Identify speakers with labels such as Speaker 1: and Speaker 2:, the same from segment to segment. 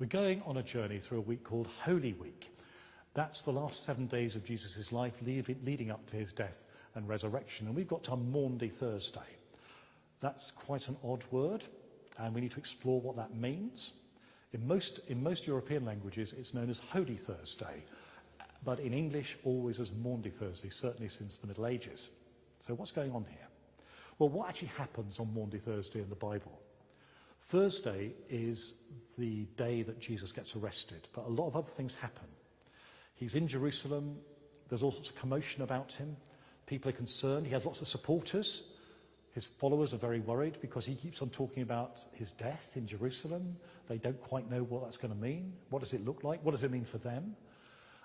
Speaker 1: We're going on a journey through a week called Holy Week. That's the last seven days of Jesus' life leading up to his death and resurrection. And we've got to Maundy Thursday. That's quite an odd word, and we need to explore what that means. In most, in most European languages, it's known as Holy Thursday, but in English, always as Maundy Thursday, certainly since the Middle Ages. So what's going on here? Well, what actually happens on Maundy Thursday in the Bible? Thursday is the day that Jesus gets arrested, but a lot of other things happen. He's in Jerusalem, there's all sorts of commotion about him, people are concerned, he has lots of supporters. His followers are very worried because he keeps on talking about his death in Jerusalem. They don't quite know what that's going to mean. What does it look like? What does it mean for them?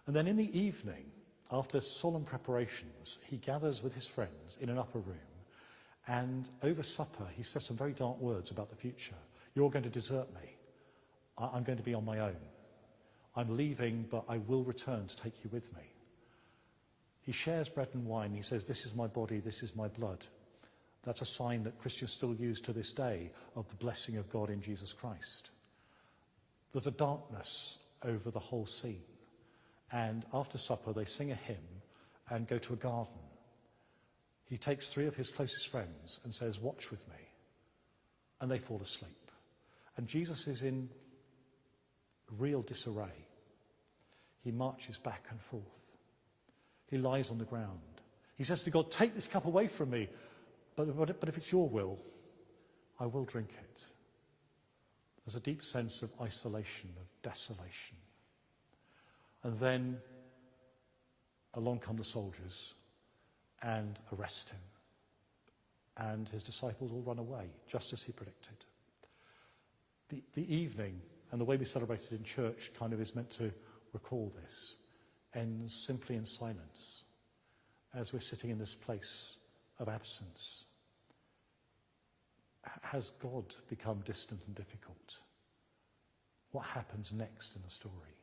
Speaker 1: And then in the evening, after solemn preparations, he gathers with his friends in an upper room. And over supper, he says some very dark words about the future. You're going to desert me. I'm going to be on my own. I'm leaving, but I will return to take you with me. He shares bread and wine. He says, This is my body, this is my blood. That's a sign that Christians still use to this day of the blessing of God in Jesus Christ. There's a darkness over the whole scene. And after supper, they sing a hymn and go to a garden. He takes three of his closest friends and says, Watch with me. And they fall asleep. And Jesus is in real disarray. He marches back and forth. He lies on the ground. He says to God, Take this cup away from me, but, but, but if it's your will, I will drink it. There's a deep sense of isolation, of desolation. And then along come the soldiers and arrest him. And his disciples all run away, just as he predicted. The, the evening and the way we celebrate it in church kind of is meant to recall this, ends simply in silence as we're sitting in this place of absence. Has God become distant and difficult? What happens next in the story?